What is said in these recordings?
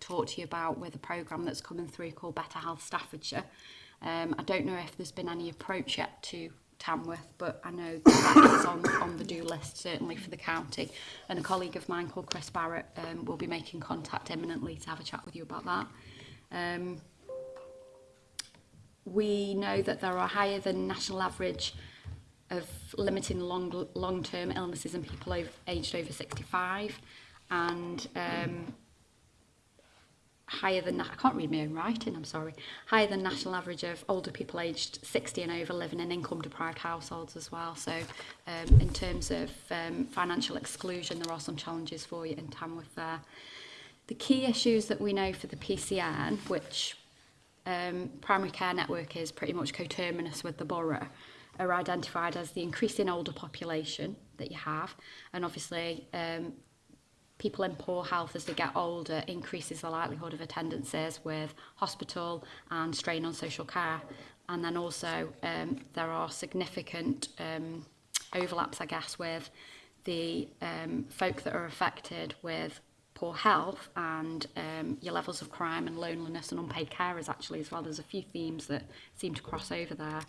talk to you about with a program that's coming through called Better Health Staffordshire. Um, I don't know if there's been any approach yet to Tamworth, but I know that, is on, on the do list, certainly for the county. And a colleague of mine called Chris Barrett um, will be making contact imminently to have a chat with you about that. Um, we know that there are higher than national average of limiting long long-term illnesses in people over, aged over 65 and um, higher than I can't read my own writing, I'm sorry, higher than national average of older people aged 60 and over living in income deprived households as well. So um, in terms of um, financial exclusion, there are some challenges for you in Tamworth there. The key issues that we know for the PCN, which um, primary care network is pretty much coterminous with the borough, are identified as the increasing older population that you have and obviously um, people in poor health as they get older increases the likelihood of attendances with hospital and strain on social care. And then also um, there are significant um, overlaps, I guess, with the um, folk that are affected with poor health and um, your levels of crime and loneliness and unpaid carers actually as well. There's a few themes that seem to cross over there.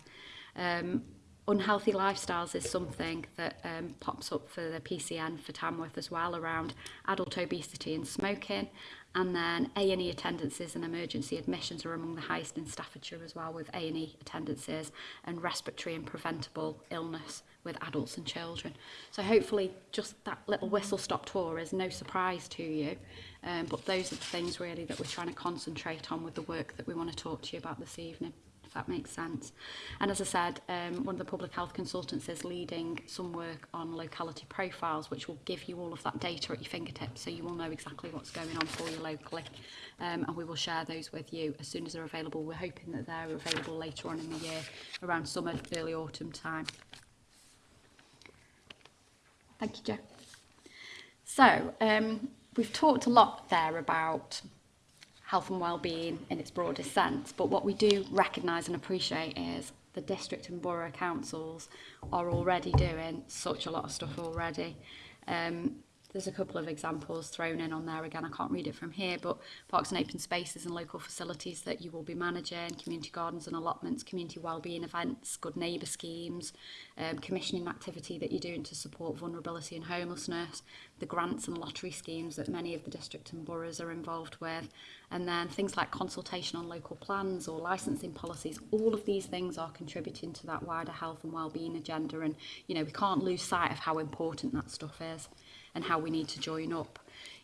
Um, unhealthy lifestyles is something that um, pops up for the PCN for Tamworth as well around adult obesity and smoking. And then A&E attendances and emergency admissions are among the highest in Staffordshire as well with A&E attendances and respiratory and preventable illness with adults and children. So hopefully just that little whistle-stop tour is no surprise to you. Um, but those are the things really that we're trying to concentrate on with the work that we want to talk to you about this evening that makes sense. And as I said, um, one of the public health consultants is leading some work on locality profiles, which will give you all of that data at your fingertips, so you will know exactly what's going on for you locally. Um, and we will share those with you as soon as they're available. We're hoping that they're available later on in the year, around summer, early autumn time. Thank you, Jo. So, um, we've talked a lot there about health and well-being in its broadest sense. But what we do recognise and appreciate is the district and borough councils are already doing such a lot of stuff already. Um, there's a couple of examples thrown in on there again I can't read it from here but parks and open spaces and local facilities that you will be managing community gardens and allotments community well-being events good neighbour schemes um, commissioning activity that you're doing to support vulnerability and homelessness the grants and lottery schemes that many of the district and boroughs are involved with And then things like consultation on local plans or licensing policies, all of these things are contributing to that wider health and well-being agenda. And, you know, we can't lose sight of how important that stuff is and how we need to join up.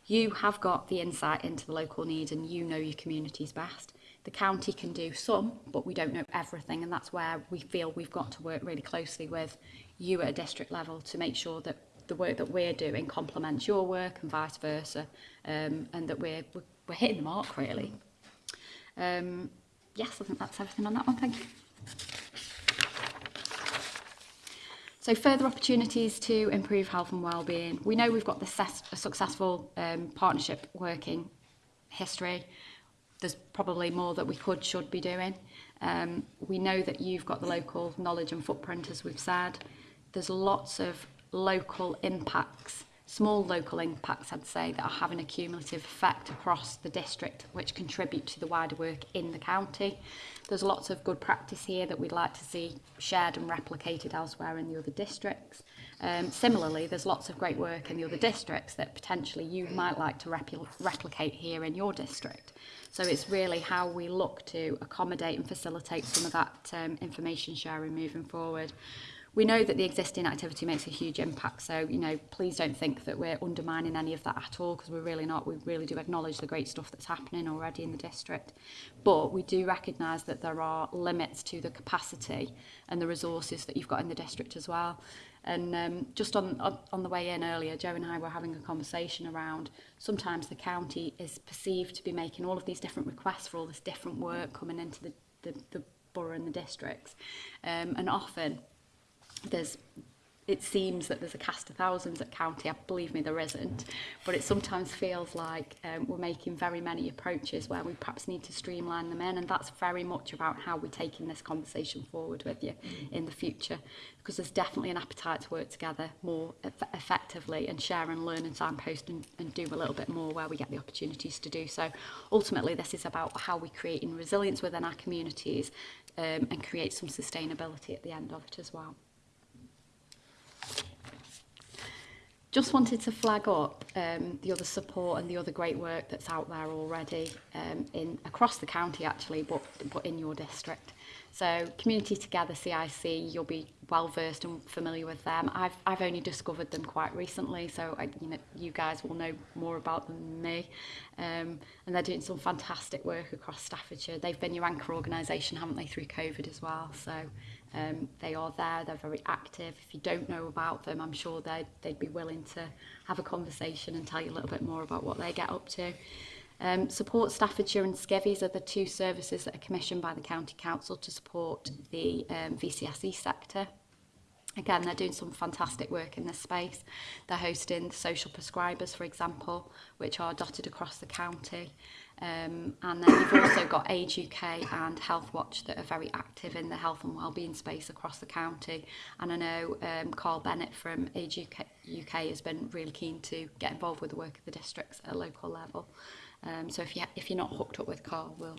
You have got the insight into the local need and you know your communities best. The county can do some, but we don't know everything, and that's where we feel we've got to work really closely with you at a district level to make sure that the work that we're doing complements your work and vice versa, um, and that we're, we're we're hitting the mark really. Um, yes, I think that's everything on that one. Thank you. So further opportunities to improve health and well-being. We know we've got the a successful um, partnership working history. There's probably more that we could, should be doing. Um, we know that you've got the local knowledge and footprint, as we've said. There's lots of local impacts small local impacts, I'd say, that are having a cumulative effect across the district, which contribute to the wider work in the county. There's lots of good practice here that we'd like to see shared and replicated elsewhere in the other districts. Um, similarly, there's lots of great work in the other districts that potentially you might like to repl replicate here in your district. So it's really how we look to accommodate and facilitate some of that um, information sharing moving forward we know that the existing activity makes a huge impact. So, you know, please don't think that we're undermining any of that at all because we're really not. We really do acknowledge the great stuff that's happening already in the district. But we do recognise that there are limits to the capacity and the resources that you've got in the district as well. And um, just on, on, on the way in earlier, Joe and I were having a conversation around sometimes the county is perceived to be making all of these different requests for all this different work coming into the, the, the borough and the districts. Um, and often there's it seems that there's a cast of thousands at county I believe me there isn't but it sometimes feels like um, we're making very many approaches where we perhaps need to streamline them in and that's very much about how we're taking this conversation forward with you mm. in the future because there's definitely an appetite to work together more eff effectively and share and learn and signpost and, and do a little bit more where we get the opportunities to do so ultimately this is about how create in resilience within our communities um, and create some sustainability at the end of it as well. Just wanted to flag up um, the other support and the other great work that's out there already um, in across the county actually, but, but in your district. So Community Together CIC, you'll be well versed and familiar with them. I've, I've only discovered them quite recently, so I, you know you guys will know more about them than me. Um, and they're doing some fantastic work across Staffordshire. They've been your anchor organisation, haven't they, through COVID as well? So um, they are there, they're very active. If you don't know about them, I'm sure they'd, they'd be willing to have a conversation and tell you a little bit more about what they get up to. Um, support Staffordshire and Skevies are the two services that are commissioned by the County Council to support the um, VCSE sector. Again, they're doing some fantastic work in this space. They're hosting social prescribers, for example, which are dotted across the county. Um, and then you've also got Age UK and Health Watch that are very active in the health and wellbeing space across the county. And I know um, Carl Bennett from Age UK, UK has been really keen to get involved with the work of the districts at a local level. Um, so if, you if you're not hooked up with Carl, we'll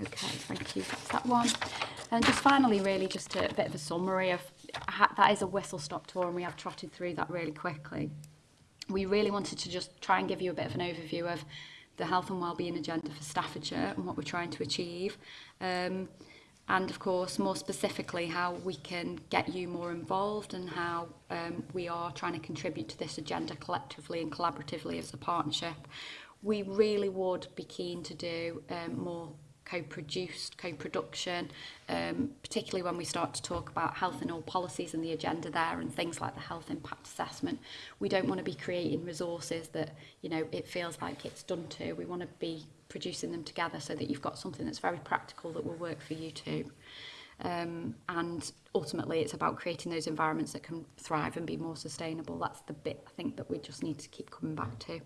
Okay, thank you. That's that one. And just finally, really, just a, a bit of a summary of that is a whistle-stop tour and we have trotted through that really quickly. We really wanted to just try and give you a bit of an overview of the health and wellbeing agenda for Staffordshire and what we're trying to achieve. Um, and of course more specifically how we can get you more involved and how um, we are trying to contribute to this agenda collectively and collaboratively as a partnership. We really would be keen to do um, more co-produced, co-production, um, particularly when we start to talk about health and all policies and the agenda there and things like the health impact assessment. We don't want to be creating resources that, you know, it feels like it's done to. We want to be producing them together so that you've got something that's very practical that will work for you too. Um, and ultimately, it's about creating those environments that can thrive and be more sustainable. That's the bit I think that we just need to keep coming back to.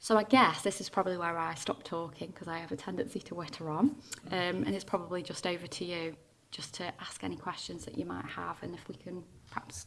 So I guess this is probably where I stop talking because I have a tendency to witter on. Um, and it's probably just over to you just to ask any questions that you might have and if we can perhaps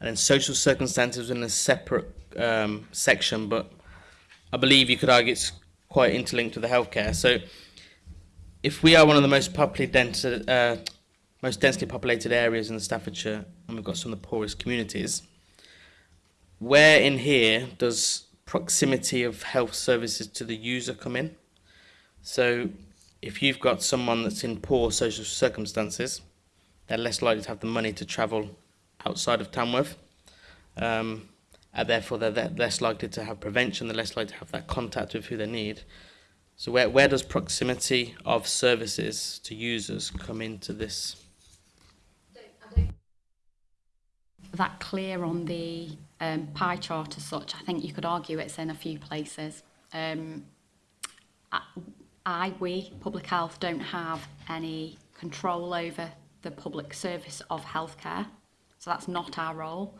and then social circumstances in a separate um, section, but I believe you could argue it's quite interlinked with the healthcare. So if we are one of the most populated, dense, uh, most densely populated areas in the Staffordshire, and we've got some of the poorest communities, where in here does proximity of health services to the user come in? So if you've got someone that's in poor social circumstances, they're less likely to have the money to travel outside of Tamworth. Um, and therefore, they're less likely to have prevention, they're less likely to have that contact with who they need. So where, where does proximity of services to users come into this? That clear on the um, pie chart as such, I think you could argue it's in a few places. Um, I, we, public health, don't have any control over the public service of healthcare. So that's not our role.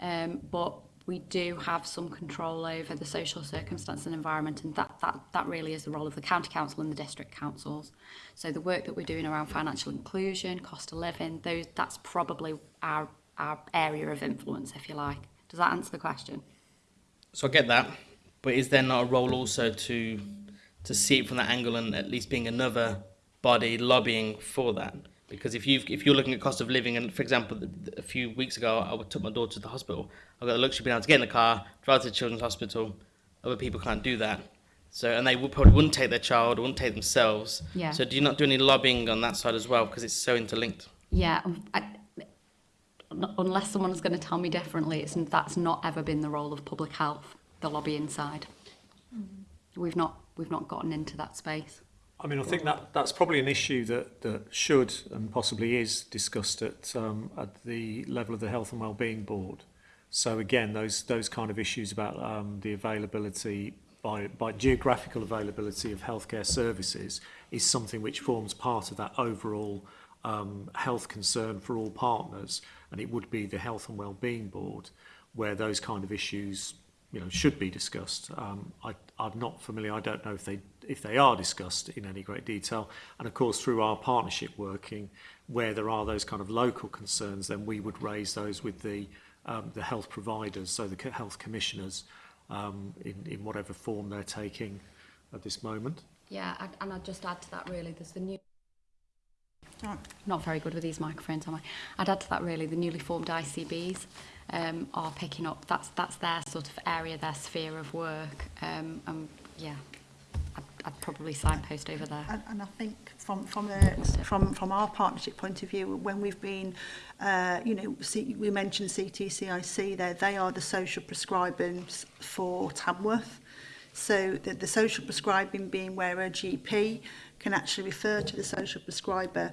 Um, but we do have some control over the social circumstance and environment and that, that, that really is the role of the county council and the district councils. So the work that we're doing around financial inclusion, cost of living, those, that's probably our, our area of influence, if you like. Does that answer the question? So I get that, but is there not a role also to to see it from that angle and at least being another body lobbying for that? Because if you if you're looking at cost of living, and for example, a few weeks ago I took my daughter to the hospital. I got the luxury of being able to get in the car, drive to the children's hospital. Other people can't do that. So, and they would probably wouldn't take their child, wouldn't take themselves. Yeah. So, do you not do any lobbying on that side as well because it's so interlinked? Yeah. Um, I, unless someone's going to tell me differently, it's, that's not ever been the role of public health, the lobbying side. Mm. We've not we've not gotten into that space. I mean, I think that that's probably an issue that, that should and possibly is discussed at um, at the level of the Health and Wellbeing Board. So again, those those kind of issues about um, the availability by by geographical availability of healthcare services is something which forms part of that overall um, health concern for all partners, and it would be the Health and Wellbeing Board where those kind of issues you know should be discussed. Um, I, I'm not familiar. I don't know if they if they are discussed in any great detail. And of course, through our partnership working, where there are those kind of local concerns, then we would raise those with the, um, the health providers, so the health commissioners, um, in, in whatever form they're taking at this moment. Yeah, and I'd just add to that really, there's the new Oh, not very good with these microphones, am I? I'd add to that really, the newly formed ICBs um, are picking up, that's, that's their sort of area, their sphere of work. Um, and yeah, I'd probably signpost over there. And, and I think from from a, from from our partnership point of view, when we've been, uh, you know, C, we mentioned CTCIC there, they are the social prescribers for Tamworth. So the, the social prescribing being where a GP can actually refer to the social prescriber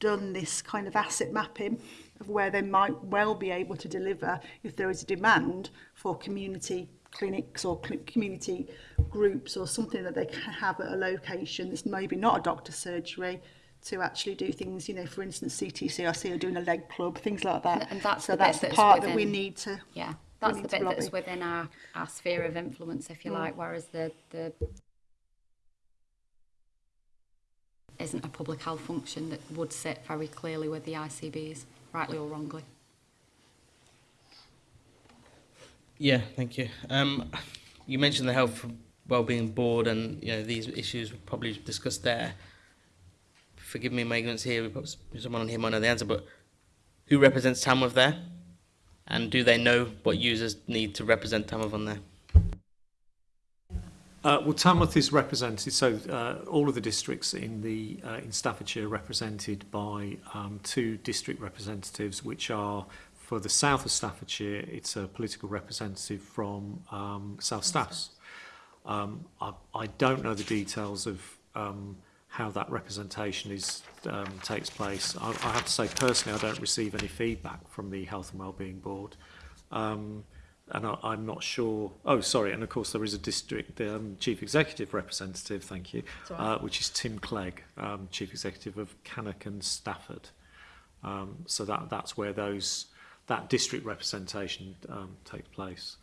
done this kind of asset mapping of where they might well be able to deliver if there is a demand for community clinics or cl community groups or something that they can have at a location that's maybe not a doctor surgery to actually do things, you know, for instance, CTCRC are doing a leg club, things like that. And that's so the that's the part within, that we need to. Yeah, that's the bit that's within our, our sphere of influence, if you mm. like, whereas the, the isn't a public health function that would sit very clearly with the ICBs, rightly or wrongly. Yeah, thank you. Um, you mentioned the Health Wellbeing Board and you know these issues were probably discussed there. Forgive me my ignorance here, someone on here might know the answer, but who represents Tamworth there? And do they know what users need to represent Tamworth on there? Uh, well, Tamworth is represented, so uh, all of the districts in the uh, in Staffordshire are represented by um, two district representatives, which are for the south of Staffordshire, it's a political representative from um, South Staffs. Um, I, I don't know the details of um, how that representation is um, takes place. I, I have to say personally, I don't receive any feedback from the Health and Wellbeing Board. Um, and I, I'm not sure. Oh, sorry, and of course there is a district the um, chief executive representative. Thank you, right. uh, which is Tim Clegg, um, chief executive of Cannock and Stafford. Um, so that that's where those that district representation um, takes place.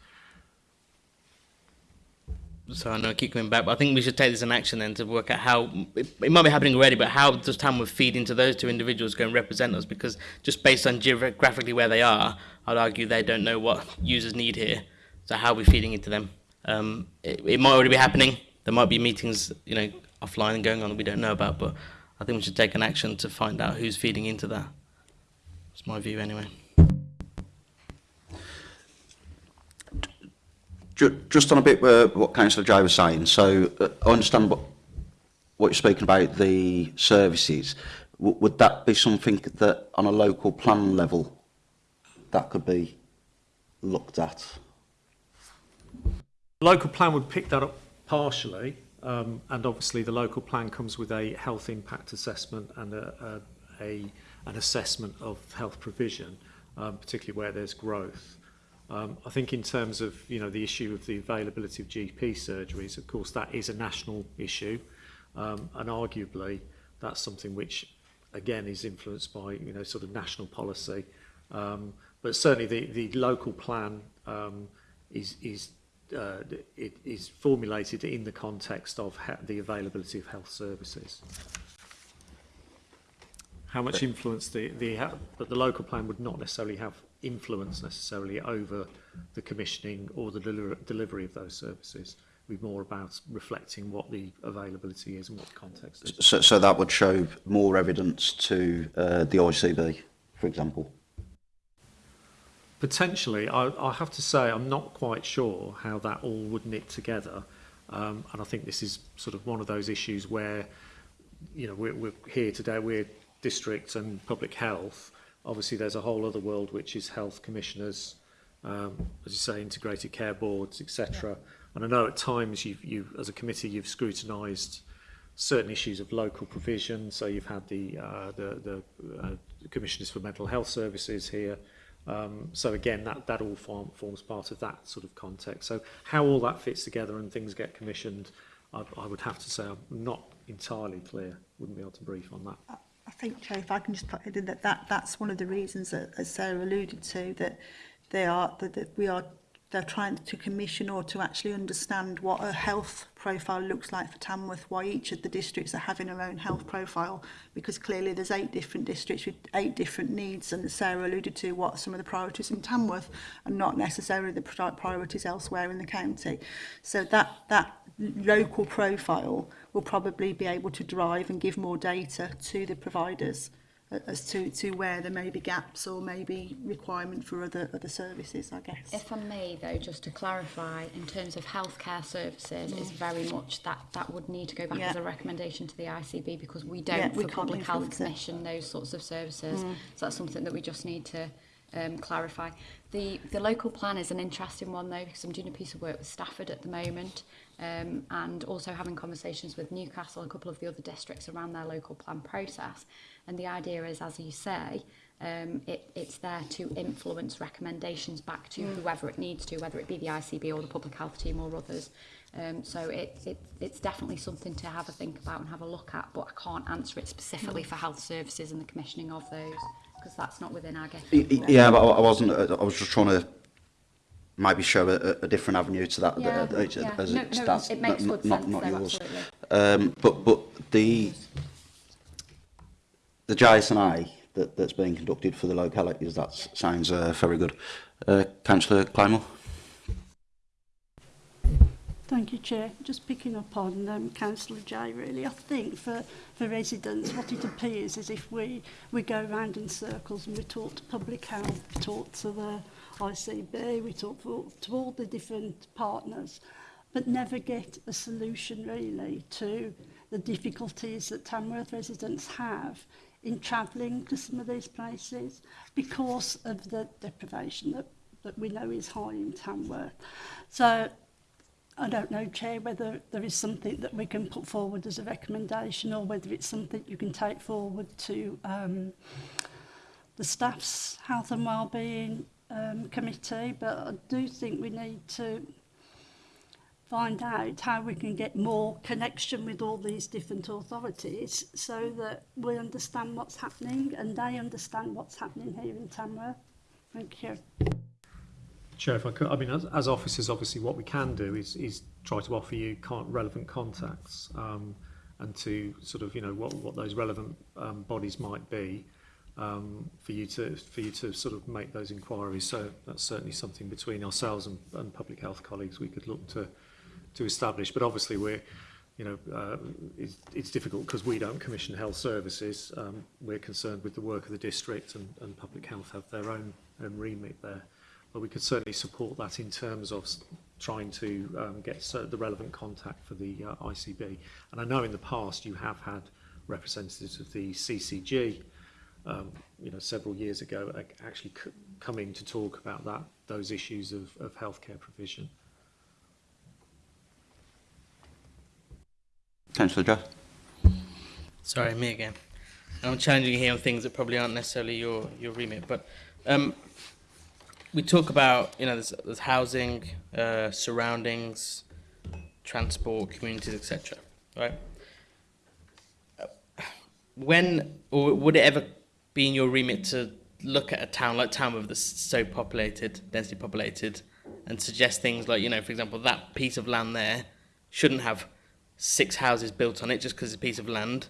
So I know I keep coming back, but I think we should take this in action then to work out how it, it might be happening already, but how does Tamworth feed into those two individuals go and represent us? Because just based on geographically where they are, I'd argue they don't know what users need here. So how are we feeding into them? Um, it, it might already be happening. There might be meetings, you know, offline going on that we don't know about, but I think we should take an action to find out who's feeding into that. It's my view anyway. just on a bit where, uh, what Councillor Jai was saying, so uh, I understand what, what you're speaking about, the services. W would that be something that on a local plan level that could be looked at? The local plan would pick that up partially um, and obviously the local plan comes with a health impact assessment and a, a, a an assessment of health provision um, particularly where there's growth Um, I think in terms of you know the issue of the availability of GP surgeries, of course that is a national issue, um, and arguably that's something which again is influenced by you know sort of national policy, um, but certainly the the local plan um, is is uh, it is formulated in the context of the availability of health services. How much influence the the but the local plan would not necessarily have influence necessarily over the commissioning or the deli delivery of those services. Be more about reflecting what the availability is and what the context is. So, so that would show more evidence to uh, the ICB, for example. Potentially, I, I have to say I'm not quite sure how that all would knit together, um, and I think this is sort of one of those issues where, you know, we're, we're here today, we're district and public health, Obviously, there's a whole other world which is health commissioners, um, as you say, integrated care boards, etc. Yeah. And I know at times you've, you, as a committee, you've scrutinized certain issues of local provision. So you've had the uh, the, the uh, commissioners for mental health services here. Um, so again, that that all form, forms part of that sort of context. So how all that fits together and things get commissioned, I, I would have to say I'm not entirely clear. Wouldn't be able to brief on that. Uh, I think, Chair, if I can just put it in that, that that's one of the reasons that, as Sarah alluded to, that they are that, that we are they're trying to commission or to actually understand what a health profile looks like for Tamworth, why each of the districts are having their own health profile, because clearly there's eight different districts with eight different needs, and Sarah alluded to what some of the priorities in Tamworth and not necessarily the priorities elsewhere in the county. So that, that local profile will probably be able to drive and give more data to the providers uh, as to, to where there may be gaps or maybe requirement for other, other services, I guess. If I may, though, just to clarify, in terms of healthcare services, mm. is very much that that would need to go back yeah. as a recommendation to the ICB because we don't, yeah, for we Public Health it. Commission, those sorts of services. Mm. So that's something that we just need to um, clarify. The, the local plan is an interesting one, though, because I'm doing a piece of work with Stafford at the moment um, and also having conversations with Newcastle, a couple of the other districts around their local plan process. And the idea is, as you say, um, it, it's there to influence recommendations back to mm. whoever it needs to, whether it be the ICB or the public health team or others. Um, so it, it, it's definitely something to have a think about and have a look at, but I can't answer it specifically mm. for health services and the commissioning of those because that's not within our gift. Yeah, but I wasn't. Uh, I was just trying to might be show a, a different avenue to that yeah, uh, yeah. as no, it's no, it makes good not, sense, not though, yours absolutely. um but but the the I that that's being conducted for the localities that sounds uh, very good uh, councillor Climel Thank you, Chair. Just picking up on um, Councillor Jay, really, I think for, for residents, what it appears is if we, we go round in circles and we talk to public health, talk to the ICB, we talk for, to all the different partners, but never get a solution really to the difficulties that Tamworth residents have in travelling to some of these places because of the deprivation that, that we know is high in Tamworth. So I don't know, Chair, whether there is something that we can put forward as a recommendation or whether it's something you can take forward to um, the staff's health and wellbeing um, committee, but I do think we need to find out how we can get more connection with all these different authorities so that we understand what's happening and they understand what's happening here in Tamworth. Thank you. Chair, if I could, I mean, as, as officers, obviously what we can do is, is try to offer you relevant contacts um, and to sort of, you know, what, what those relevant um, bodies might be um, for you to for you to sort of make those inquiries. So that's certainly something between ourselves and, and public health colleagues we could look to to establish. But obviously we're you know, uh, it's, it's difficult because we don't commission health services. Um, we're concerned with the work of the district and, and public health have their own, own remit there. But we could certainly support that in terms of trying to um, get the relevant contact for the uh, ICB. And I know in the past you have had representatives of the CCG um, you know, several years ago, actually coming to talk about that, those issues of, of healthcare provision. Councillor Josh. Sorry, me again. I'm challenging here on things that probably aren't necessarily your, your remit, but um, we talk about, you know, there's, there's housing, uh, surroundings, transport, communities, etc. Right? Uh, when, or would it ever being your remit to look at a town like Tamworth that's so populated, densely populated, and suggest things like, you know, for example, that piece of land there shouldn't have six houses built on it just because it's a piece of land.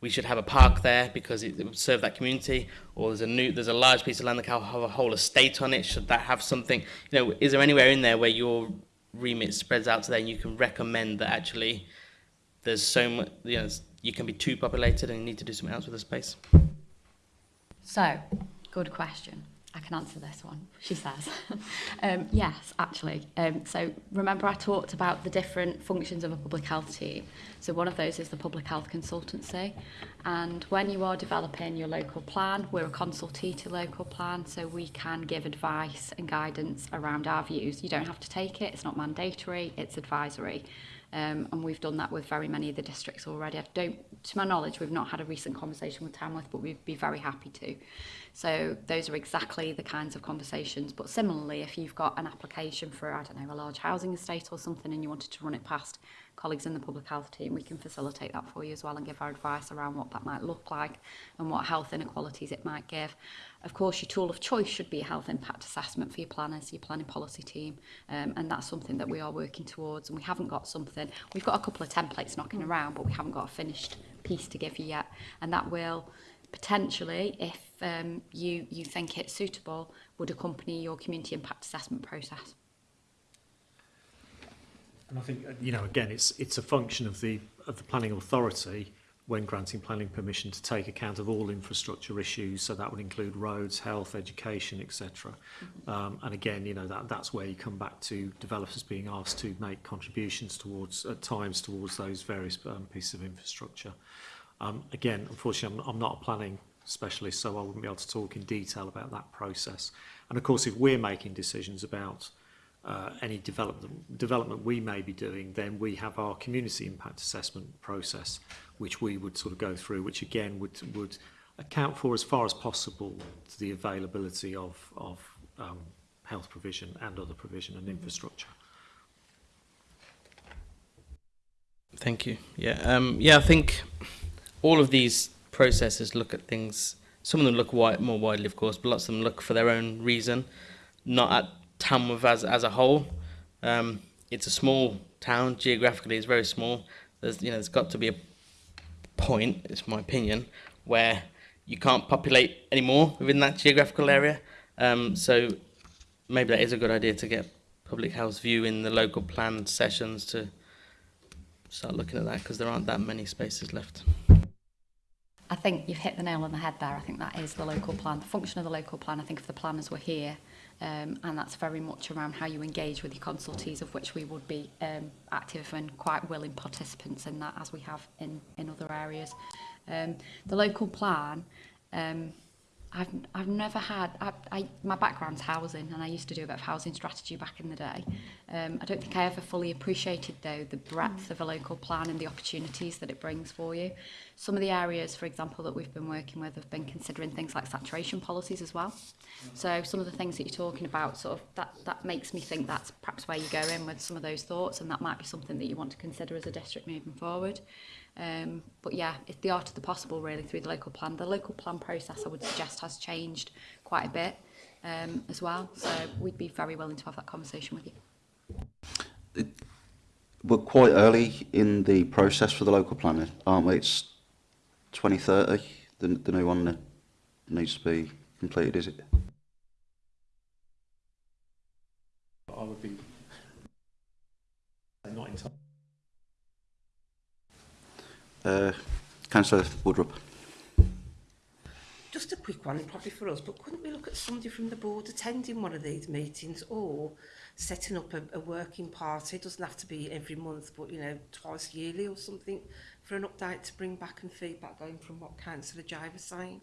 We should have a park there because it, it would serve that community. Or there's a new, there's a large piece of land that can have a whole estate on it. Should that have something? You know, is there anywhere in there where your remit spreads out to there and you can recommend that actually there's so much, you know, you can be too populated and you need to do something else with the space? So, good question. I can answer this one, she says. um, yes, actually. Um, so remember I talked about the different functions of a public health team. So one of those is the public health consultancy. And when you are developing your local plan, we're a consultee to local plan, so we can give advice and guidance around our views. You don't have to take it, it's not mandatory, it's advisory. um, and we've done that with very many of the districts already. I don't, to my knowledge, we've not had a recent conversation with Tamworth, but we'd be very happy to. So those are exactly the kinds of conversations. But similarly, if you've got an application for, I don't know, a large housing estate or something and you wanted to run it past colleagues in the public health team, we can facilitate that for you as well and give our advice around what that might look like and what health inequalities it might give. Of course, your tool of choice should be a health impact assessment for your planners, your planning policy team, um, and that's something that we are working towards. And we haven't got something, we've got a couple of templates knocking around, but we haven't got a finished piece to give you yet. And that will potentially, if um, you, you think it's suitable, would accompany your community impact assessment process. And I think, uh, you know, again, it's, it's a function of the, of the planning authority when granting planning permission to take account of all infrastructure issues so that would include roads health education etc mm-hmm. um, and again you know that that's where you come back to developers being asked to make contributions towards at times towards those various um, pieces of infrastructure um, again unfortunately I'm, I'm not a planning specialist so I wouldn't be able to talk in detail about that process and of course if we're making decisions about uh, any development, development we may be doing, then we have our community impact assessment process, which we would sort of go through, which again would, would account for as far as possible the availability of, of um, health provision and other provision and mm-hmm. infrastructure. Thank you. Yeah, um, yeah. I think all of these processes look at things. Some of them look wide, more widely, of course, but lots of them look for their own reason, not at Tamworth as, as a whole. Um, it's a small town, geographically it's very small. There's, you know, there's got to be a point, it's my opinion, where you can't populate anymore within that geographical area. Um, so maybe that is a good idea to get public health view in the local plan sessions to start looking at that because there aren't that many spaces left. I think you've hit the nail on the head there. I think that is the local plan, the function of the local plan. I think if the planners were here, um, and that's very much around how you engage with your consultees of which we would be um, active and quite willing participants in that as we have in, in other areas. Um, the local plan um, I've, I've never had, I, I, my background's housing and I used to do a bit of housing strategy back in the day. Um, I don't think I ever fully appreciated though the breadth mm. of a local plan and the opportunities that it brings for you. Some of the areas, for example, that we've been working with have been considering things like saturation policies as well. So some of the things that you're talking about, sort of that, that makes me think that's perhaps where you go in with some of those thoughts and that might be something that you want to consider as a district moving forward. Um, but yeah, it, the art of the possible really through the local plan. The local plan process I would suggest has changed quite a bit um, as well. So we'd be very willing to have that conversation with you. We're quite early in the process for the local plan, aren't we? It's 2030, the, the new one needs to be completed, is it? Uh, Councillor Woodrup. Just a quick one, probably for us, but couldn't we look at somebody from the board attending one of these meetings or setting up a, a working party? It doesn't have to be every month, but, you know, twice yearly or something for an update to bring back and feedback going from what Councillor Jive is saying.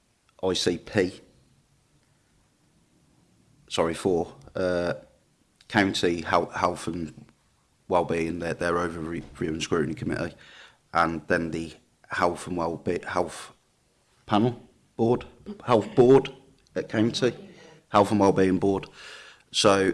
ICP, sorry, four, uh, County Health, Health and wellbeing, their, their overview and scrutiny committee, and then the health and wellbeing, health panel board, health board at county, health and wellbeing board. So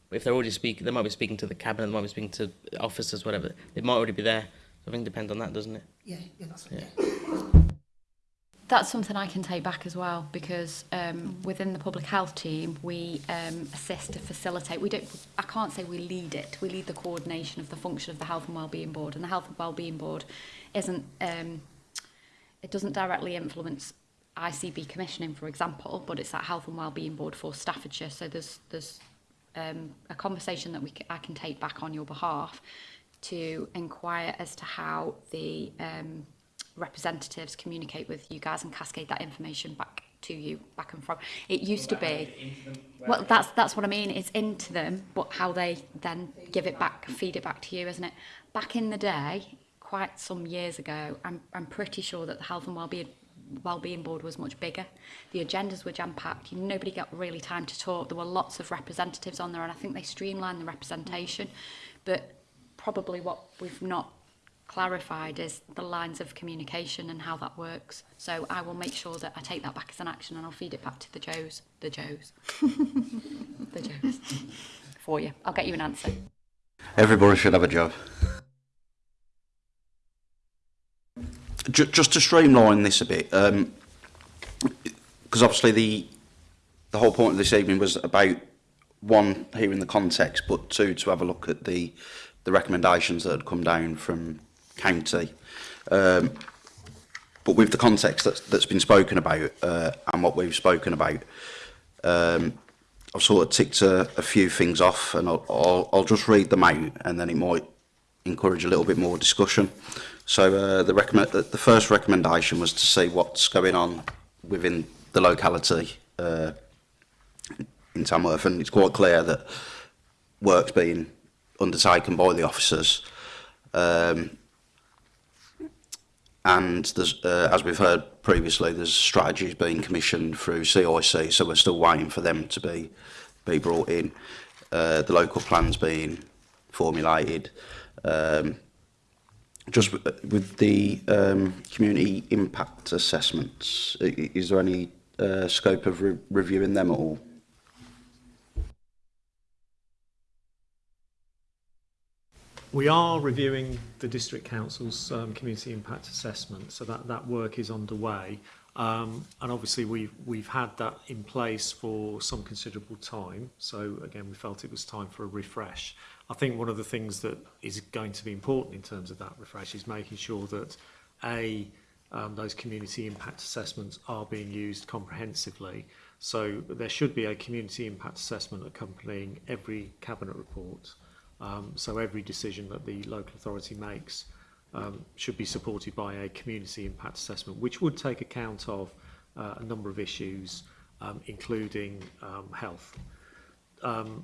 If they're already speaking, they might be speaking to the cabinet, they might be speaking to officers, whatever. It might already be there. So I think it depends on that, doesn't it? Yeah, yeah, that's right. Yeah. that's something I can take back as well because um, hmm. within the public health team we um, assist to facilitate. We don't. I can't say we lead it. We lead the coordination of the function of the Health and Wellbeing Board, and the Health and Wellbeing Board isn't. Um, it doesn't directly influence ICB commissioning, for example, but it's that Health and Wellbeing Board for Staffordshire. So there's there's um, a conversation that we can, I can take back on your behalf to inquire as to how the um, representatives communicate with you guys and cascade that information back to you back and from it used to be well that's that's what i mean it's into them but how they then give it back feed it back to you isn't it back in the day quite some years ago i'm, I'm pretty sure that the health and well-being well-being board was much bigger the agendas were jam-packed nobody got really time to talk there were lots of representatives on there and i think they streamlined the representation but probably what we've not clarified is the lines of communication and how that works. So I will make sure that I take that back as an action and I'll feed it back to the Joes, the Joes, the Joes for you. I'll get you an answer. Everybody should have a job. Just to streamline this a bit, because um, obviously the the whole point of this evening was about one hearing the context, but two to have a look at the the recommendations that had come down from county. Um, but with the context that's, that's been spoken about uh, and what we've spoken about, um, I've sort of ticked a, a few things off and I'll, I'll, I'll just read them out and then it might encourage a little bit more discussion. So uh, the, recommend, the first recommendation was to see what's going on within the locality uh, in Tamworth and it's quite clear that work's being undertaken by the officers um, and there's, uh, as we've heard previously, there's strategies being commissioned through CIC, so we're still waiting for them to be be brought in. Uh, the local plans being formulated. Um, just uh, with the um, community impact assessments, is there any uh, scope of re reviewing them at all? We are reviewing the District Council's um, Community Impact Assessment, so that, that work is underway. Um, and obviously we've, we've had that in place for some considerable time. So again, we felt it was time for a refresh. I think one of the things that is going to be important in terms of that refresh is making sure that A, um, those community impact assessments are being used comprehensively. So there should be a community impact assessment accompanying every cabinet report. Um, so every decision that the local authority makes um, should be supported by a community impact assessment, which would take account of uh, a number of issues, um, including um, health. Um,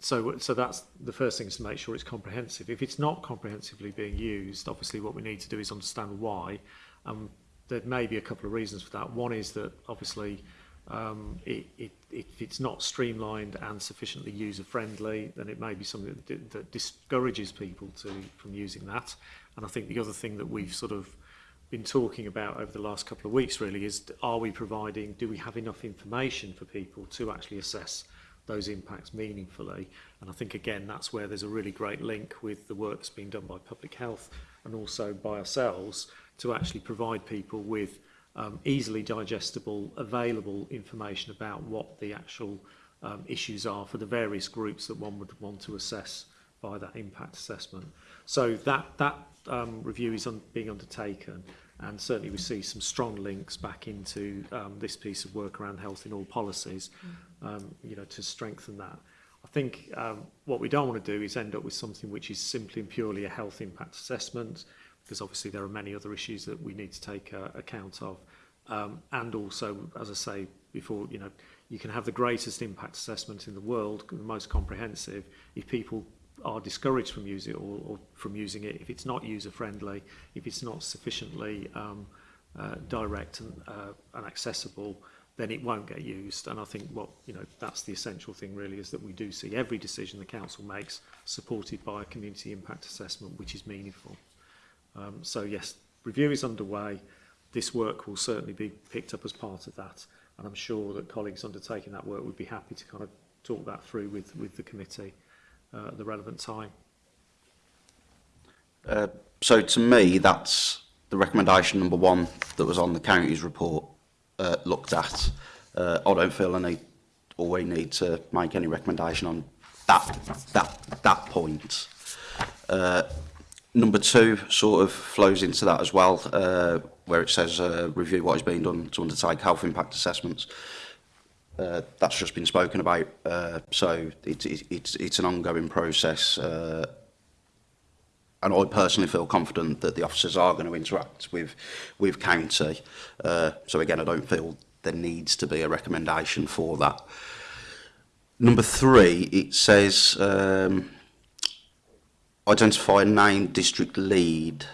so, so that's the first thing is to make sure it's comprehensive. If it's not comprehensively being used, obviously what we need to do is understand why. Um, there may be a couple of reasons for that. One is that obviously um, it, it, it, it's not streamlined and sufficiently user-friendly, then it may be something that, that discourages people to from using that. And I think the other thing that we've sort of been talking about over the last couple of weeks really is are we providing, do we have enough information for people to actually assess those impacts meaningfully? And I think again that's where there's a really great link with the work that's being done by public health and also by ourselves to actually provide people with um, easily digestible, available information about what the actual um, issues are for the various groups that one would want to assess by that impact assessment. So that, that um, review is on, being undertaken and certainly we see some strong links back into um, this piece of work around health in all policies, mm. um, you know, to strengthen that. I think um, what we don't want to do is end up with something which is simply and purely a health impact assessment, because obviously there are many other issues that we need to take uh, account of. Um, and also, as I say before, you know, you can have the greatest impact assessment in the world, the most comprehensive. If people are discouraged from using it or, or from using it, if it's not user friendly, if it's not sufficiently um, uh, direct and, uh, and accessible, then it won't get used. And I think what you know that's the essential thing really is that we do see every decision the council makes supported by a community impact assessment, which is meaningful. Um, so yes, review is underway. This work will certainly be picked up as part of that. And I'm sure that colleagues undertaking that work would be happy to kind of talk that through with, with the committee uh, at the relevant time. Uh, so to me, that's the recommendation number one that was on the county's report uh, looked at. Uh, I don't feel I need or we need to make any recommendation on that that that point. Uh, number two sort of flows into that as well, uh, where it says uh, review what has been done to undertake health impact assessments. Uh, that's just been spoken about, uh, so it, it, it's, it's an ongoing process. Uh, and I personally feel confident that the officers are going to interact with with county. Uh, so again, I don't feel there needs to be a recommendation for that. Number three, it says um, identify nine district lead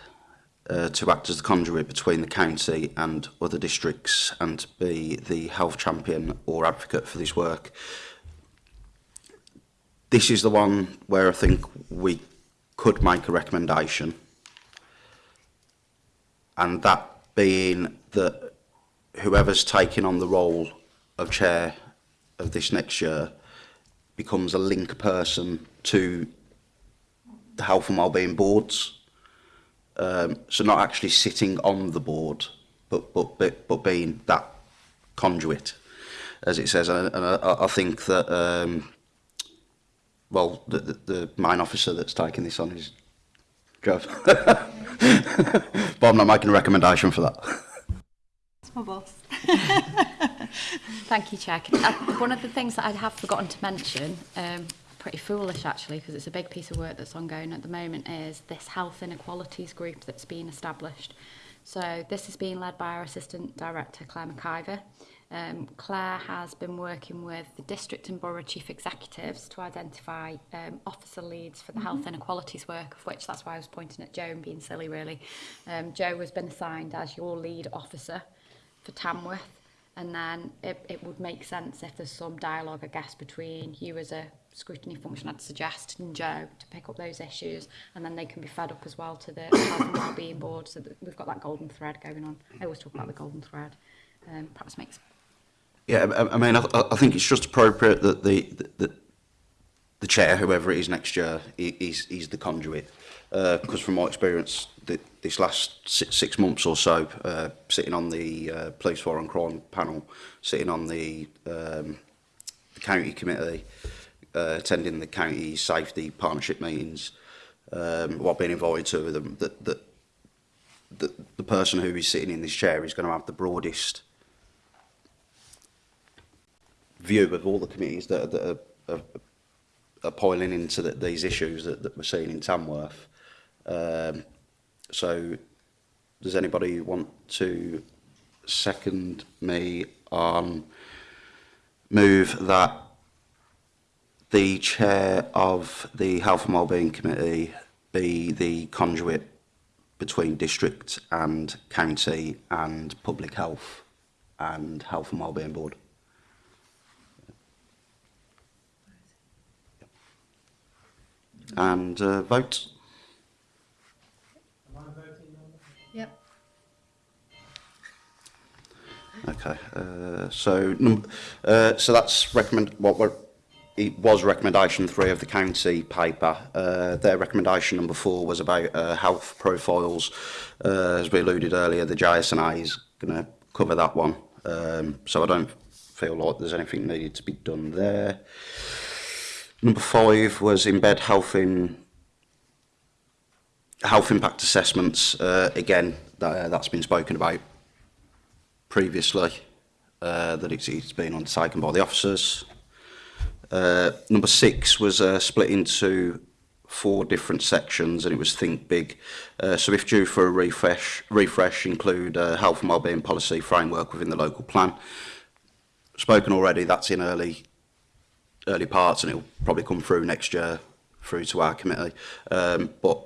uh, to act as the conduit between the county and other districts and to be the health champion or advocate for this work. This is the one where I think we could make a recommendation and that being that whoever's taking on the role of chair of this next year becomes a link person to the health and wellbeing boards. Um, so not actually sitting on the board, but but but, but being that conduit, as it says. And, I, I think that um, well, the, the, the mine officer that's taking this on is Trev. but I'm not making a recommendation for that. It's my boss. Thank you, Jack. Uh, one of the things that I have forgotten to mention. Um, pretty foolish actually because it's a big piece of work that's ongoing at the moment is this health inequalities group that's been established. So this is being led by our Assistant Director Claire McIver. Um, Claire has been working with the district and borough chief executives to identify um, officer leads for the mm -hmm. health inequalities work, of which that's why I was pointing at Joe and being silly really. Um, Joe has been assigned as your lead officer for Tamworth and then it, it would make sense if there's some dialogue, I guess, between you as a scrutiny function, I'd suggest, and Joe to pick up those issues, and then they can be fed up as well to the Health and Wellbeing Board, so that we've got that golden thread going on. I always talk about the golden thread. Um, perhaps makes... Yeah, I, I mean, I, I think it's just appropriate that the, the, the the chair, whoever it is next year, he's, he's the conduit. Because uh, from my experience, the, this last six, months or so, uh, sitting on the uh, police foreign crime panel, sitting on the, um, the county committee, uh, attending the county safety partnership meetings, um, while being invited to them, that, that the, the person who is sitting in this chair is going to have the broadest view of all the committees that, that are, are are uh, piling into the, these issues that, that we're seeing in Tamworth. Um, so does anybody want to second me on move that the chair of the Health and Wellbeing Committee be the conduit between district and county and public health and Health and Wellbeing Board? and uh, vote. Yep. Okay, uh, so uh, so that's recommend what we're, it was recommendation three of the county paper. Uh, their recommendation number four was about uh, health profiles. Uh, as we alluded earlier, the JSNA is going to cover that one. Um, so I don't feel like there's anything needed to be done there. Uh, Number five was embed health in health impact assessments. Uh, again, that, uh, that's been spoken about previously, uh, that it's, it's been undertaken by the officers. Uh, number six was uh, split into four different sections and it was think big. Uh, so if due for a refresh, refresh include uh, health and wellbeing policy framework within the local plan. Spoken already, that's in early early parts and it'll probably come through next year through to our committee. Um, but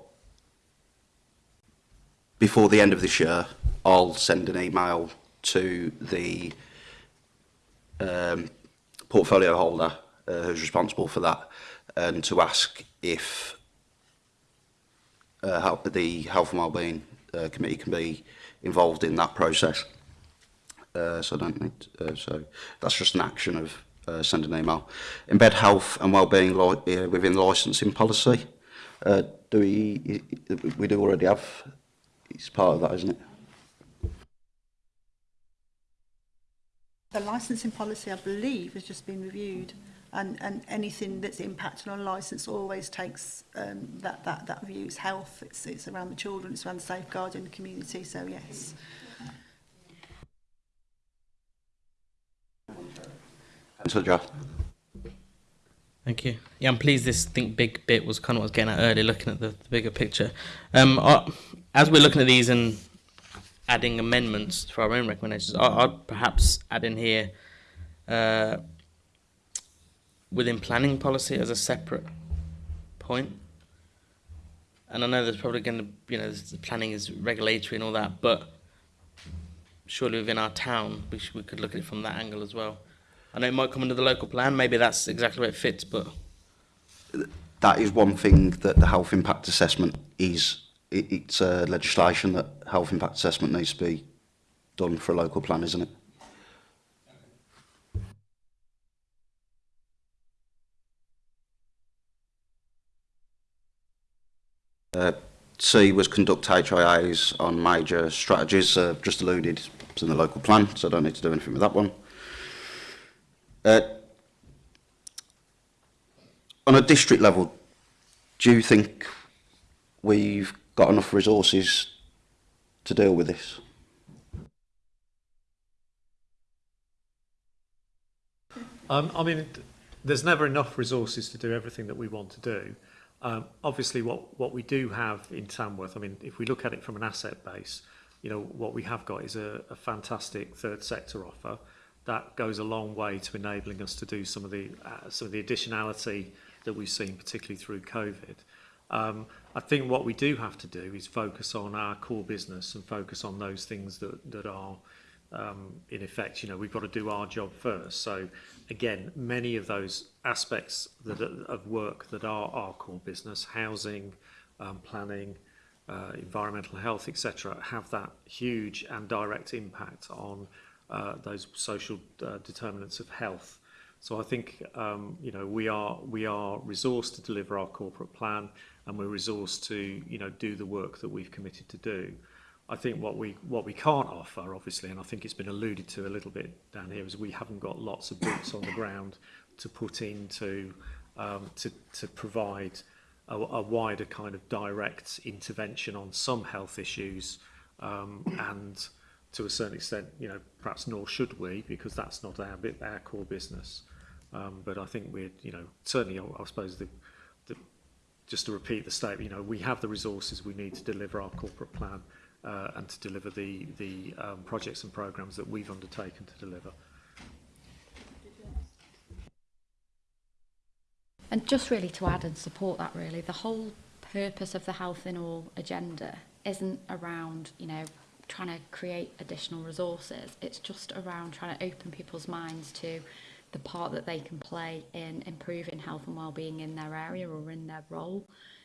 before the end of this year, I'll send an email to the um, portfolio holder uh, who's responsible for that and um, to ask if uh, how the Health and Wellbeing uh, Committee can be involved in that process. Uh, so I don't need, to, uh, so that's just an action of uh, send an email. Embed health and wellbeing law, uh, within licensing policy. Uh, do we, we do already have, it's part of that, isn't it? The licensing policy, I believe, has just been reviewed and, and anything that's impacted on license always takes um, that, that, that view. It's health, it's, it's around the children, it's around safeguarding the community, so yes. Thanks for the draft. Thank you. Yeah, I'm pleased this think big bit was kind of what I was getting at earlier, looking at the, the bigger picture. Um, as we're looking at these and adding amendments for our own recommendations, I, would perhaps add in here uh, within planning policy as a separate point. And I know there's probably going to, you know, planning is regulatory and all that, but surely within our town, we, should, we could look at it from that angle as well. I know it might come under the local plan. Maybe that's exactly where it fits, but that is one thing that the health impact assessment is. It, it's uh, legislation that health impact assessment needs to be done for a local plan, isn't it? Uh, C was conduct HIAs on major strategies, uh, just alluded to in the local plan, so I don't need to do anything with that one. Uh, on a district level, do you think we've got enough resources to deal with this? Um, I mean, there's never enough resources to do everything that we want to do. Um, obviously, what, what we do have in Tamworth, I mean, if we look at it from an asset base, you know, what we have got is a, a fantastic third sector offer that goes a long way to enabling us to do some of the uh, some of the additionality that we've seen, particularly through COVID. Um, I think what we do have to do is focus on our core business and focus on those things that that are um, in effect. You know, we've got to do our job first. So, again, many of those aspects that of work that are our core business, housing, um, planning, uh, environmental health, etc., have that huge and direct impact on uh, those social uh, determinants of health. So I think um, you know we are we are resourced to deliver our corporate plan, and we're resourced to you know do the work that we've committed to do. I think what we what we can't offer, obviously, and I think it's been alluded to a little bit down here, is we haven't got lots of boots on the ground to put into um, to to provide a, a wider kind of direct intervention on some health issues um, and to a certain extent, you know, perhaps nor should we, because that's not our bit, our core business. Um, but I think we're, you know, certainly, I, I suppose the, the, just to repeat the statement, you know, we have the resources we need to deliver our corporate plan uh, and to deliver the the um, projects and programs that we've undertaken to deliver. And just really to add and support that really, the whole purpose of the Health in All agenda isn't around, you know, trying to create additional resources. It's just around trying to open people's minds to the part that they can play in improving health and well-being in their area or in their role.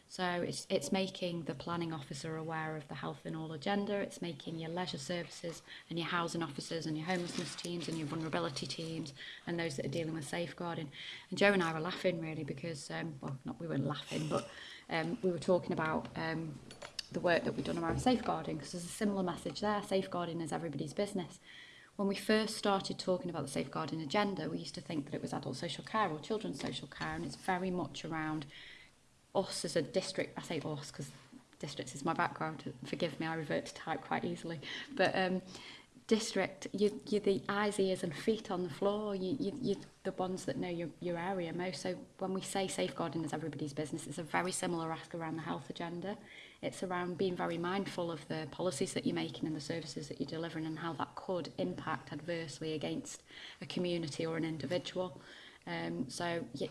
So it's it's making the planning officer aware of the health in all agenda. It's making your leisure services and your housing officers and your homelessness teams and your vulnerability teams and those that are dealing with safeguarding. And Joe and I were laughing really because um, well not we weren't laughing but um, we were talking about um, the work that we've done around safeguarding, because there's a similar message there. Safeguarding is everybody's business. When we first started talking about the safeguarding agenda, we used to think that it was adult social care or children's social care, and it's very much around us as a district. I say us because districts is my background. Forgive me, I revert to type quite easily. But um, district, you, you're the eyes, ears and feet on the floor. You, you, you're the ones that know your, your area most. So when we say safeguarding is everybody's business, it's a very similar ask around the health agenda. It's around being very mindful of the policies that you're making and the services that you're delivering and how that could impact adversely against a community or an individual. Um, so yeah,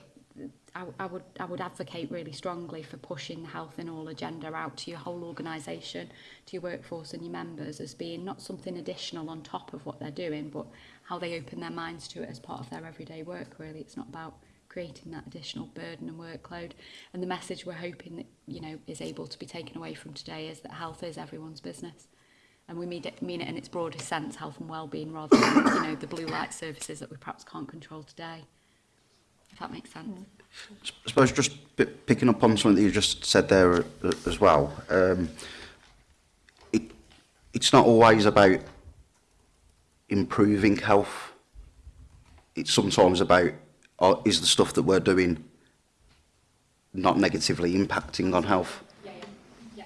I, I, would, I would advocate really strongly for pushing the health in all agenda out to your whole organisation, to your workforce and your members as being not something additional on top of what they're doing, but how they open their minds to it as part of their everyday work really. It's not about creating that additional burden and workload. And the message we're hoping that, you know, is able to be taken away from today is that health is everyone's business. And we mean it, mean it in its broadest sense, health and well-being, rather than, you know, the blue light services that we perhaps can't control today. If that makes sense. I suppose just picking up on something that you just said there uh, as well, um, it, it's not always about improving health. It's sometimes about or is the stuff that we're doing not negatively impacting on health? Yeah, yeah,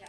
yeah.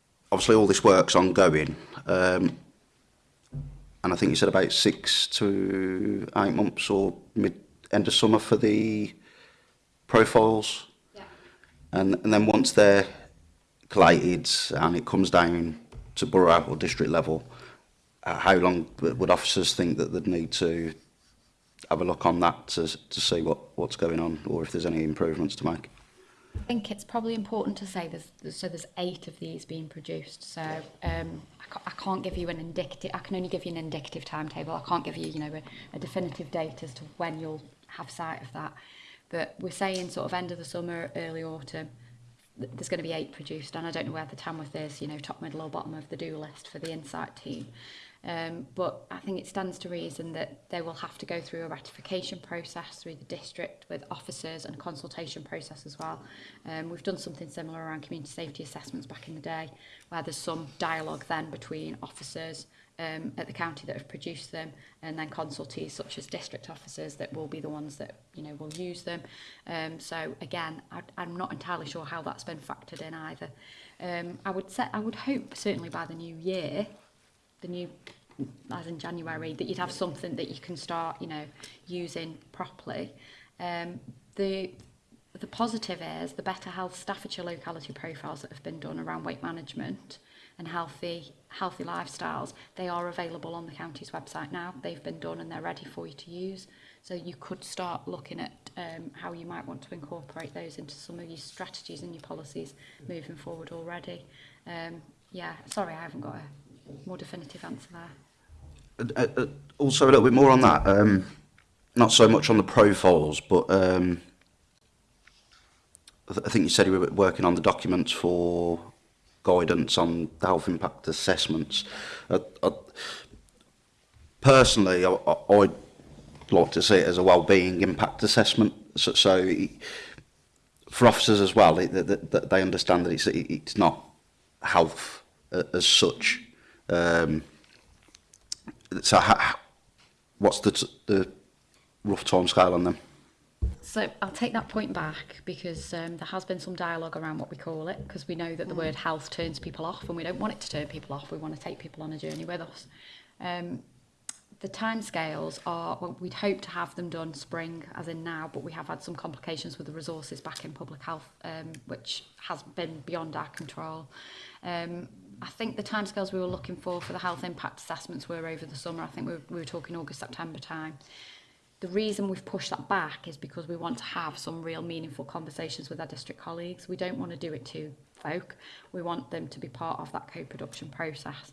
obviously all this work's ongoing. Um, and I think you said about six to eight months or mid end of summer for the profiles. Yeah. And, and then once they're collated and it comes down to borough or district level, uh, how long would officers think that they'd need to have a look on that to, to see what, what's going on or if there's any improvements to make? I think it's probably important to say there's, so there's eight of these being produced. So um, I, ca I can't give you an indicative, I can only give you an indicative timetable. I can't give you, you know, a, a definitive date as to when you'll have sight of that. But we're saying sort of end of the summer, early autumn, there's going to be eight produced. And I don't know where the time with this, you know, top, middle or bottom of the do list for the Insight team. Um, but I think it stands to reason that they will have to go through a ratification process through the district with officers and consultation process as well. Um, we've done something similar around community safety assessments back in the day, where there's some dialogue then between officers um, at the county that have produced them and then consultees such as district officers that will be the ones that you know will use them um, so again I, I'm not entirely sure how that's been factored in either um, I would set I would hope certainly by the new year the new as in January that you'd have something that you can start you know using properly um, the the positive is the better health Staffordshire locality profiles that have been done around weight management and healthy healthy lifestyles they are available on the county's website now they've been done and they're ready for you to use so you could start looking at um, how you might want to incorporate those into some of your strategies and your policies moving forward already um, yeah sorry I haven't got a more definitive answer there. Uh, uh, also a little bit more on that. Um, not so much on the profiles, but um, I, th I think you said you were working on the documents for guidance on the health impact assessments. Uh, uh, personally, I, I'd like to see it as a well-being impact assessment. So, so for officers as well, it, that, that they understand that it's, it, it's not health uh, as such. Um, so ha, what's the, the rough time scale on them? So I'll take that point back because um, there has been some dialogue around what we call it because we know that the mm. word health turns people off and we don't want it to turn people off. We want to take people on a journey with us. Um, the time scales are, well, we'd hope to have them done spring, as in now, but we have had some complications with the resources back in public health, um, which has been beyond our control. Um, I think the timescales we were looking for for the health impact assessments were over the summer. I think we were, we were talking August, September time. The reason we've pushed that back is because we want to have some real meaningful conversations with our district colleagues. We don't want to do it to folk. We want them to be part of that co-production process.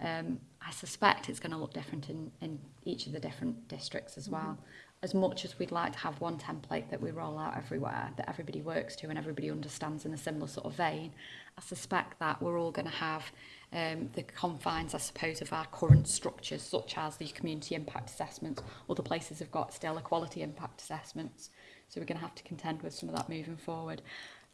Um, I suspect it's going to look different in, in each of the different districts as well. Mm -hmm. as much as we'd like to have one template that we roll out everywhere, that everybody works to and everybody understands in a similar sort of vein, I suspect that we're all going to have um, the confines, I suppose, of our current structures, such as the community impact assessments. Other places have got still equality impact assessments. So we're going to have to contend with some of that moving forward.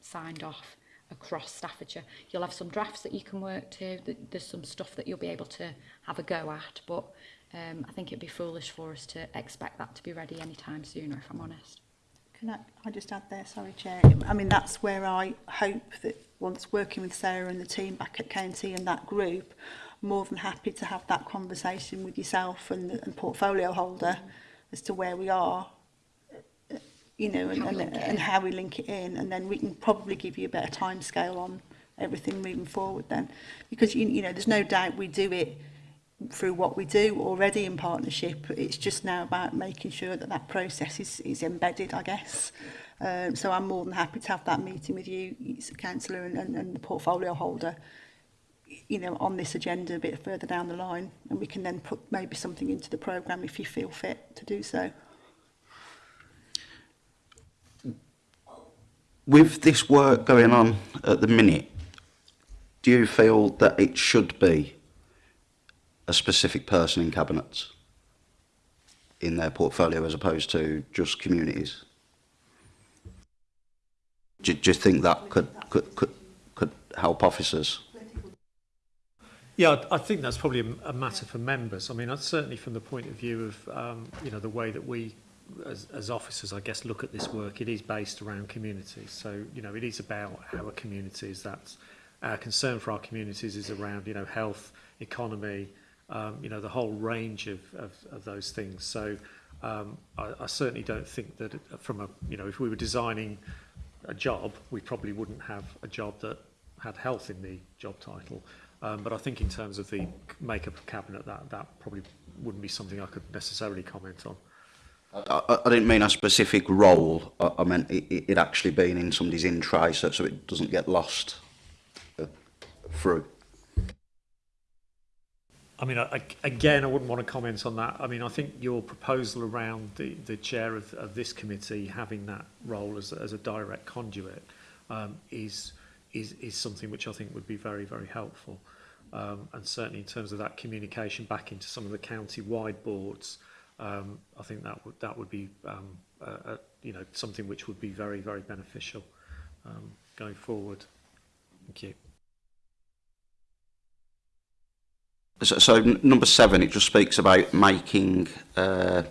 signed off across Staffordshire. You'll have some drafts that you can work to. There's some stuff that you'll be able to have a go at, but um, I think it'd be foolish for us to expect that to be ready anytime sooner, if I'm honest. Can I, I just add there, sorry Chair, I mean that's where I hope that once working with Sarah and the team back at county and that group, more than happy to have that conversation with yourself and the and portfolio holder mm. as to where we are, you know, and, and, and how we link it in and then we can probably give you a better time scale on everything moving forward then because you, you know there's no doubt we do it through what we do already in partnership. It's just now about making sure that that process is, is embedded, I guess. Um, so I'm more than happy to have that meeting with you, councillor and, and, and the portfolio holder, you know, on this agenda a bit further down the line. And we can then put maybe something into the programme if you feel fit to do so. With this work going on at the minute, do you feel that it should be a specific person in cabinets in their portfolio as opposed to just communities. Do, do you think that could, could, could, could help officers? Yeah, I think that's probably a, matter for members. I mean, certainly from the point of view of, um, you know, the way that we as, as officers, I guess, look at this work, it is based around communities. So, you know, it is about our communities. That's our concern for our communities is around, you know, health, economy, um, you know, the whole range of, of, of those things. So um, I, I certainly don't think that from a, you know, if we were designing a job, we probably wouldn't have a job that had health in the job title. Um, but I think in terms of the makeup of cabinet, that, that probably wouldn't be something I could necessarily comment on. I, I didn't mean a specific role. I, I meant it, it actually being in somebody's in try so, so it doesn't get lost uh, through. I mean, I, again, I wouldn't want to comment on that. I mean, I think your proposal around the, the chair of, of this committee having that role as, as a direct conduit um, is, is, is something which I think would be very, very helpful. Um, and certainly in terms of that communication back into some of the county-wide boards, um, I think that would, that would be um, a, a, you know, something which would be very, very beneficial um, going forward. Thank you. so, so number seven, it just speaks about making uh,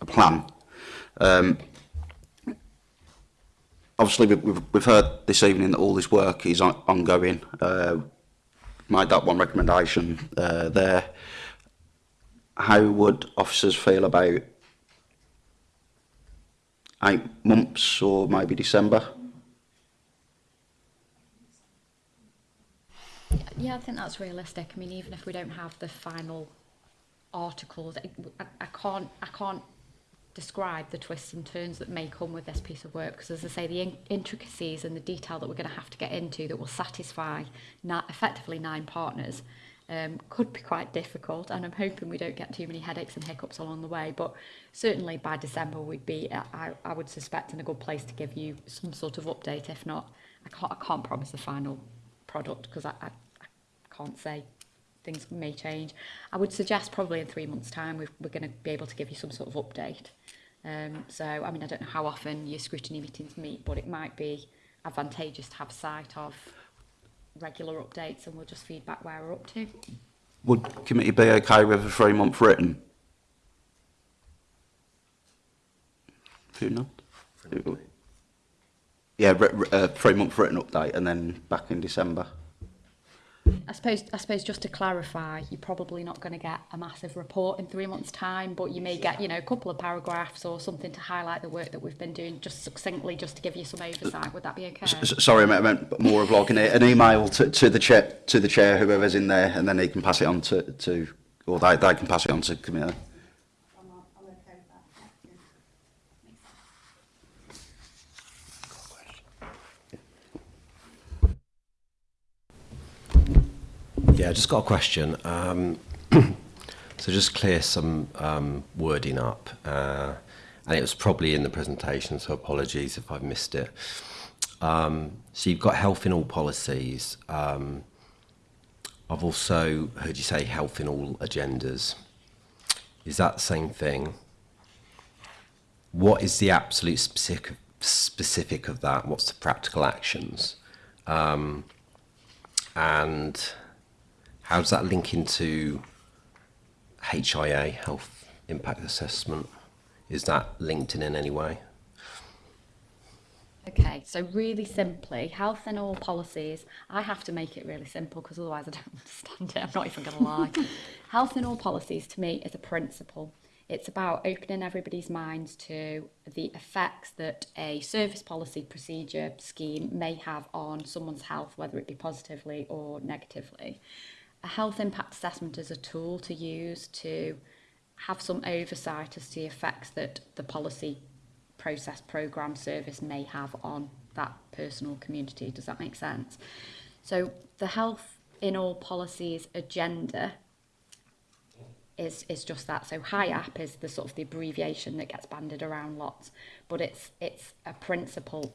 a plan. Um, obviously, we've, we've heard this evening that all this work is on, ongoing. Uh, my that one recommendation uh, there. How would officers feel about eight months or maybe December? Yeah, I think that's realistic. I mean, even if we don't have the final articles, I, I can't, I can't describe the twists and turns that may come with this piece of work because as I say the in intricacies and the detail that we're going to have to get into that will satisfy na effectively nine partners um, could be quite difficult and I'm hoping we don't get too many headaches and hiccups along the way but certainly by December we'd be I, I would suspect in a good place to give you some sort of update if not I can't, I can't promise the final product because I, I, I can't say things may change. I would suggest probably in three months' time we we're going to be able to give you some sort of update. Um, so, I mean, I don't know how often your scrutiny meetings meet, but it might be advantageous to have sight of regular updates and we'll just feed back where we're up to. Would committee be okay with a three-month written? If you're not? yeah, uh, three month written update and then back in December. I suppose, I suppose just to clarify, you're probably not going to get a massive report in three months' time, but you may get, you know, a couple of paragraphs or something to highlight the work that we've been doing, just succinctly, just to give you some oversight. Would that be okay? S sorry, I meant more of like an, an email to, to the chair, to the chair, whoever's in there, and then they can pass it on to, to or they, they can pass it on to committee. Yeah, just got a question. Um, so just clear some um, wording up. Uh, and it was probably in the presentation, so apologies if I've missed it. Um, so you've got health in all policies. Um, I've also heard you say health in all agendas. Is that the same thing? What is the absolute specific, specific of that? What's the practical actions? Um, and how does that link into HIA, Health Impact Assessment? Is that linked in in any way? Okay, so really simply, health and all policies, I have to make it really simple because otherwise I don't understand it, I'm not even going to lie. health and all policies to me is a principle. It's about opening everybody's minds to the effects that a service policy procedure scheme may have on someone's health, whether it be positively or negatively a health impact assessment is a tool to use to have some oversight as to the effects that the policy process program service may have on that personal community does that make sense so the health in all policies agenda is is just that so HIAP is the sort of the abbreviation that gets banded around lots but it's it's a principle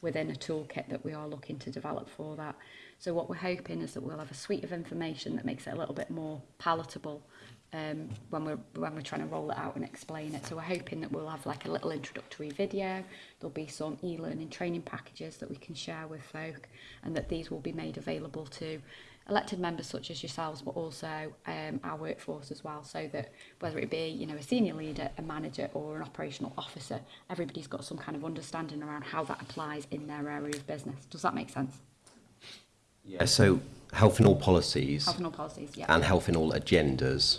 within a toolkit that we are looking to develop for that. So what we're hoping is that we'll have a suite of information that makes it a little bit more palatable um, when we're when we're trying to roll it out and explain it. So we're hoping that we'll have like a little introductory video. There'll be some e-learning training packages that we can share with folk, and that these will be made available to elected members such as yourselves, but also um, our workforce as well. So that whether it be you know a senior leader, a manager, or an operational officer, everybody's got some kind of understanding around how that applies in their area of business. Does that make sense? Yeah. So health in all policies. Health in all policies. Yeah. And health in all agendas.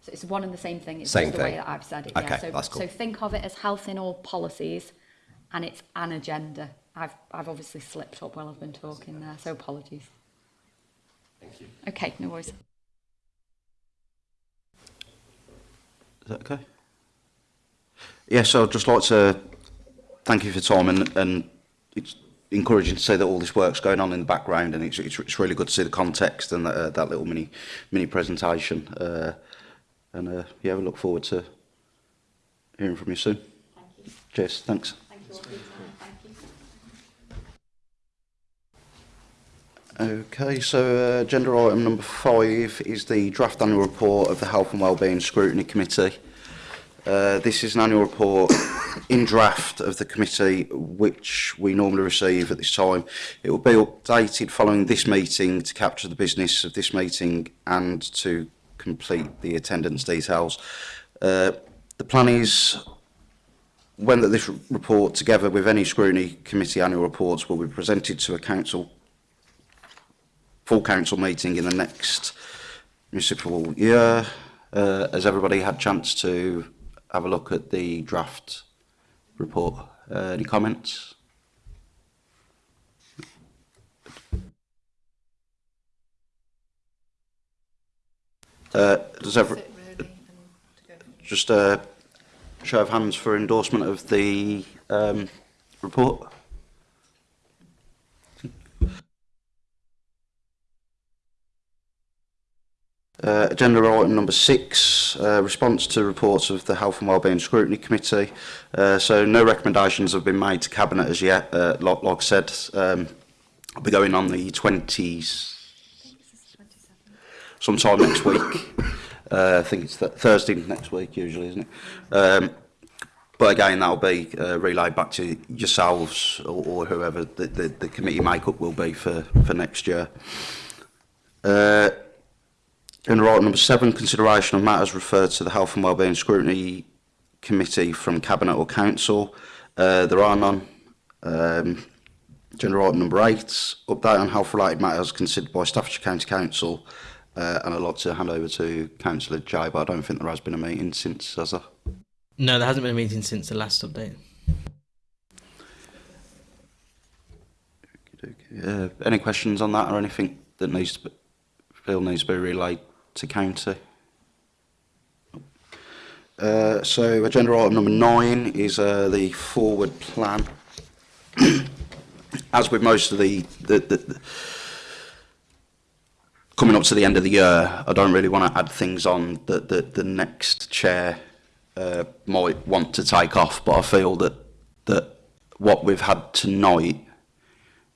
So it's one and the same thing. It's same just the way that I've said it. Okay, yeah. so, that's cool. So think of it as health in all policies, and it's an agenda. I've I've obviously slipped up while I've been talking there, so apologies. Thank you. Okay, no worries. Is that okay? so I'd just like to thank you for Tom and, and it's encouraging to see that all this work's going on in the background and it's, it's, it's really good to see the context and that, uh, that little mini mini presentation. Uh, And uh, yeah, we look forward to hearing from you soon. Thank you. Cheers, thanks. Thank you. Okay, so uh, agenda item number five is the draft annual report of the Health and Wellbeing Scrutiny Committee. Uh, this is an annual report in draft of the committee, which we normally receive at this time. It will be updated following this meeting to capture the business of this meeting and to complete the attendance details. Uh, the plan is when that this report, together with any scrutiny committee annual reports, will be presented to a council full council meeting in the next municipal year. Uh, has everybody had chance to have a look at the draft report? Uh, any comments? Uh, does every, just a show of hands for endorsement of the um, report? Uh, agenda item number six, uh, response to reports of the Health and Wellbeing Scrutiny Committee. Uh, so no recommendations have been made to Cabinet as yet, uh, Lock, Lock said. Um, I'll be going on the 20s, sometime next week. Uh, I think it's th Thursday next week usually, isn't it? Um, but again, that'll be uh, relayed back to yourselves or, or whoever the, the, the committee makeup will be for, for next year. Uh, in right number seven, consideration of matters referred to the Health and Wellbeing Scrutiny Committee from Cabinet or Council. Uh, there are none. Um, General item number eight, update on health related matters considered by Staffordshire County Council uh, and a lot to hand over to Councillor Jai, but I don't think there has been a meeting since, has there? No, there hasn't been a meeting since the last update. Uh, any questions on that or anything that needs to be, feel needs to be relayed to county? Uh, so agenda item number nine is uh, the forward plan. As with most of the, the, the, the coming up to the end of the year, I don't really want to add things on that the, the next chair uh, might want to take off, but I feel that that what we've had tonight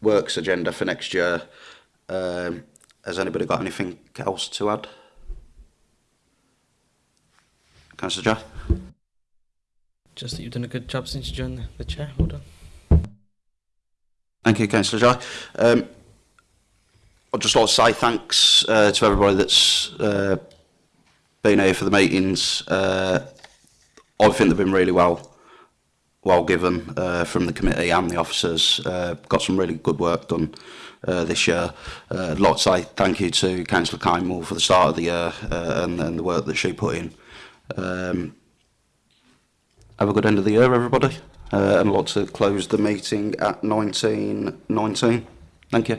works agenda for next year. Um, has anybody got anything else to add? Councillor Jack? Just that you've done a good job since you joined the chair. Well on. Thank you, Councillor Jai. Um, I'd just like to say thanks uh, to everybody that's uh, been here for the meetings. Uh, I think they've been really well well given uh, from the committee and the officers. Uh, got some really good work done uh, this year. Uh, I'd like to say thank you to Councillor Kynewall for the start of the year uh, and, and the work that she put in. Um, have a good end of the year, everybody. Uh, and I'd like to close the meeting at 19.19. 19. Thank you.